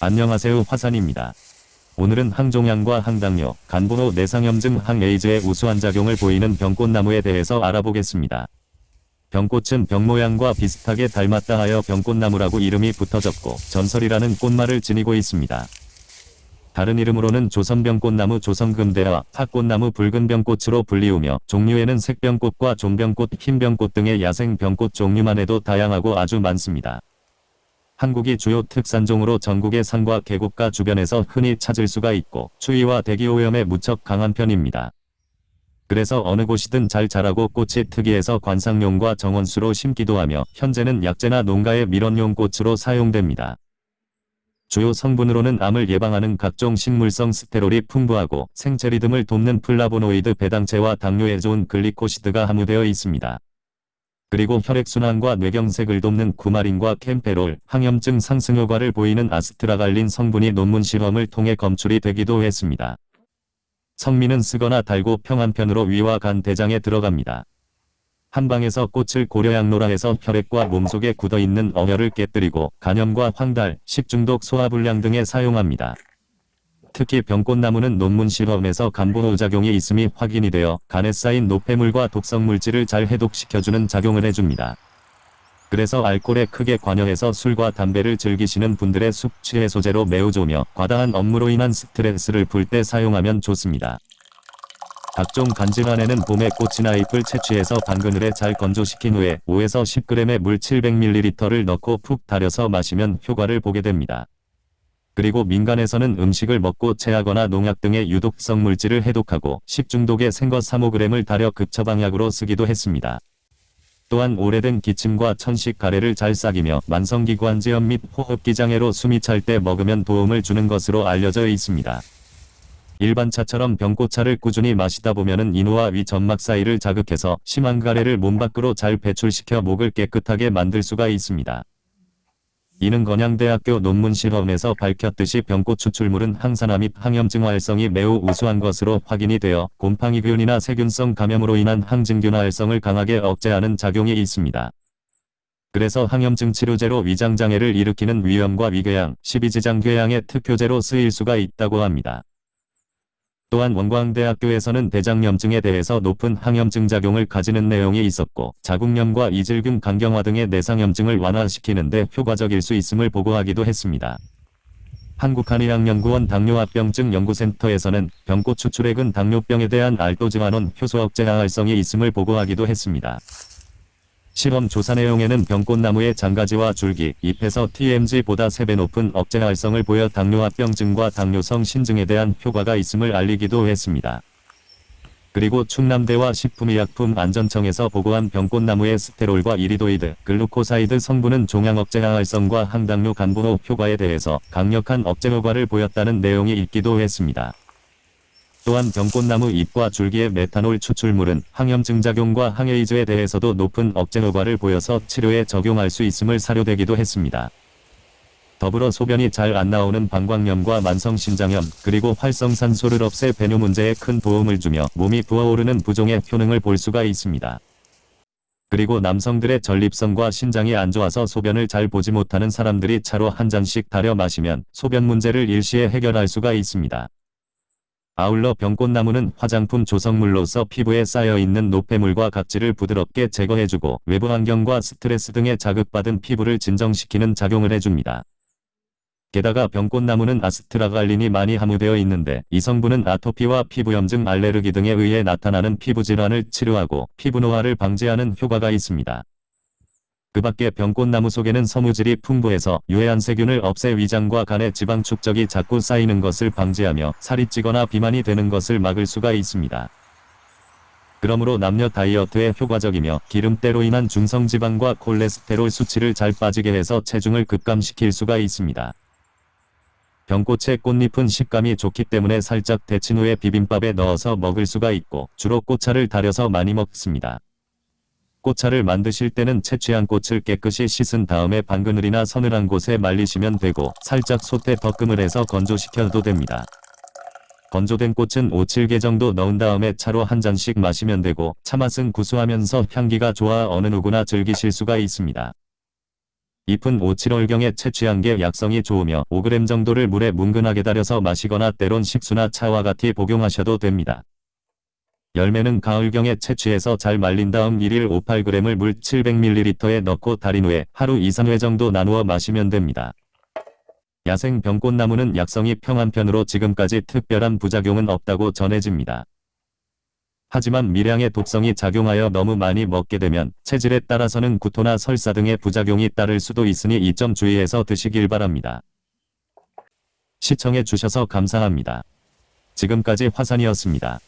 안녕하세요 화산입니다. 오늘은 항종양과 항당뇨, 간보노 내상염증 항에이즈의 우수한 작용을 보이는 병꽃나무에 대해서 알아보겠습니다. 병꽃은 병 모양과 비슷하게 닮았다 하여 병꽃나무라고 이름이 붙어졌고 전설이라는 꽃말을 지니고 있습니다. 다른 이름으로는 조선병꽃나무 조선금대와 팥꽃나무 붉은병꽃으로 불리우며 종류에는 색병꽃과 종병꽃, 흰병꽃 등의 야생병꽃 종류만 해도 다양하고 아주 많습니다. 한국의 주요 특산종으로 전국의 산과 계곡가 주변에서 흔히 찾을 수가 있고 추위와 대기오염에 무척 강한 편입니다. 그래서 어느 곳이든 잘 자라고 꽃이 특이해서 관상용과 정원수로 심기도 하며 현재는 약재나 농가의 밀원용 꽃으로 사용됩니다. 주요 성분으로는 암을 예방하는 각종 식물성 스테롤이 풍부하고 생체 리듬을 돕는 플라보노이드 배당체와 당뇨에 좋은 글리코시드가 함유되어 있습니다. 그리고 혈액순환과 뇌경색을 돕는 구마린과 캠페롤, 항염증 상승 효과를 보이는 아스트라갈린 성분이 논문 실험을 통해 검출이 되기도 했습니다. 성미는 쓰거나 달고 평한편으로 위와 간 대장에 들어갑니다. 한방에서 꽃을 고려양로라 해서 혈액과 몸속에 굳어있는 어혈을 깨뜨리고 간염과 황달, 식중독 소화불량 등에 사용합니다. 특히 병꽃나무는 논문 실험에서 간보노작용이 있음이 확인이 되어 간에 쌓인 노폐물과 독성물질을 잘 해독시켜주는 작용을 해줍니다. 그래서 알코올에 크게 관여해서 술과 담배를 즐기시는 분들의 숙취 해소제로 매우 좋으며 과다한 업무로 인한 스트레스를 풀 때 사용하면 좋습니다. 각종 간질환에는 봄에 꽃이나 잎을 채취해서 반그늘에 잘 건조시킨 후에 5에서 10g의 물 700ml를 넣고 푹 달여서 마시면 효과를 보게 됩니다. 그리고 민간에서는 음식을 먹고 체하거나 농약 등의 유독성 물질을 해독하고 식중독에 생거 3-5g을 달여 급처방약으로 쓰기도 했습니다. 또한 오래된 기침과 천식 가래를 잘 싹이며 만성기관지염 및 호흡기 장애로 숨이 찰 때 먹으면 도움을 주는 것으로 알려져 있습니다. 일반 차처럼 병꽃차를 꾸준히 마시다 보면은 인후와 위 점막 사이를 자극해서 심한 가래를 몸 밖으로 잘 배출시켜 목을 깨끗하게 만들 수가 있습니다. 이는 건양대학교 논문 실험에서 밝혔듯이 병꽃 추출물은 항산화 및 항염증 활성이 매우 우수한 것으로 확인이 되어 곰팡이균이나 세균성 감염으로 인한 항진균 활성을 강하게 억제하는 작용이 있습니다. 그래서 항염증 치료제로 위장장애를 일으키는 위염과 위궤양, 십이지장궤양의 특효제로 쓰일 수가 있다고 합니다. 또한 원광대학교에서는 대장염증에 대해서 높은 항염증 작용을 가지는 내용이 있었고 자궁염과 이질균 간경화 등의 내상염증을 완화시키는 데 효과적일 수 있음을 보고하기도 했습니다. 한국한의학연구원 당뇨합병증 연구센터에서는 병꽃 추출액은 당뇨병에 대한 알도지환원 효소 억제 항활성이 있음을 보고하기도 했습니다. 실험 조사 내용에는 병꽃나무의 장가지와 줄기, 잎에서 TMG보다 3배 높은 억제 활성을 보여 당뇨합병증과 당뇨성 신증에 대한 효과가 있음을 알리기도 했습니다. 그리고 충남대와 식품의약품안전청에서 보고한 병꽃나무의 스테롤과 iridoid, glucoside 성분은 종양억제 항활성과 항당뇨 간보호 효과에 대해서 강력한 억제 효과를 보였다는 내용이 있기도 했습니다. 또한 병꽃나무 잎과 줄기의 메탄올 추출물은 항염증 작용과 항에이즈에 대해서도 높은 억제 효과를 보여서 치료에 적용할 수 있음을 사료되기도 했습니다. 더불어 소변이 잘 안 나오는 방광염과 만성신장염 그리고 활성산소를 없애 배뇨 문제에 큰 도움을 주며 몸이 부어오르는 부종의 효능을 볼 수가 있습니다. 그리고 남성들의 전립선과 신장이 안 좋아서 소변을 잘 보지 못하는 사람들이 차로 한 잔씩 달여 마시면 소변 문제를 일시에 해결할 수가 있습니다. 아울러 병꽃나무는 화장품 조성물로서 피부에 쌓여있는 노폐물과 각질을 부드럽게 제거해주고 외부 환경과 스트레스 등에 자극받은 피부를 진정시키는 작용을 해줍니다. 게다가 병꽃나무는 아스트라갈린이 많이 함유되어 있는데 이 성분은 아토피와 피부염증 알레르기 등에 의해 나타나는 피부질환을 치료하고 피부 노화를 방지하는 효과가 있습니다. 그 밖에 병꽃나무 속에는 섬유질이 풍부해서 유해한 세균을 없애 위장과 간의 지방 축적이 자꾸 쌓이는 것을 방지하며 살이 찌거나 비만이 되는 것을 막을 수가 있습니다. 그러므로 남녀 다이어트에 효과적이며 기름때로 인한 중성지방과 콜레스테롤 수치를 잘 빠지게 해서 체중을 급감시킬 수가 있습니다. 병꽃의 꽃잎은 식감이 좋기 때문에 살짝 데친 후에 비빔밥에 넣어서 먹을 수가 있고 주로 꽃차를 달여서 많이 먹습니다. 꽃차를 만드실 때는 채취한 꽃을 깨끗이 씻은 다음에 방그늘이나 서늘한 곳에 말리시면 되고 살짝 솥에 덕금을 해서 건조시켜도 됩니다. 건조된 꽃은 5, 7개 정도 넣은 다음에 차로 한 잔씩 마시면 되고 차맛은 구수하면서 향기가 좋아 어느 누구나 즐기실 수가 있습니다. 잎은 5, 7월경에 채취한 게 약성이 좋으며 5g 정도를 물에 뭉근하게 달여서 마시거나 때론 식수나 차와 같이 복용하셔도 됩니다. 열매는 가을경에 채취해서 잘 말린 다음 1일 5-8g을 물 700ml에 넣고 달인 후에 하루 2-3회 정도 나누어 마시면 됩니다. 야생 병꽃나무는 약성이 평한 편으로 지금까지 특별한 부작용은 없다고 전해집니다. 하지만 미량의 독성이 작용하여 너무 많이 먹게 되면 체질에 따라서는 구토나 설사 등의 부작용이 따를 수도 있으니 이 점 주의해서 드시길 바랍니다. 시청해 주셔서 감사합니다. 지금까지 화산이었습니다.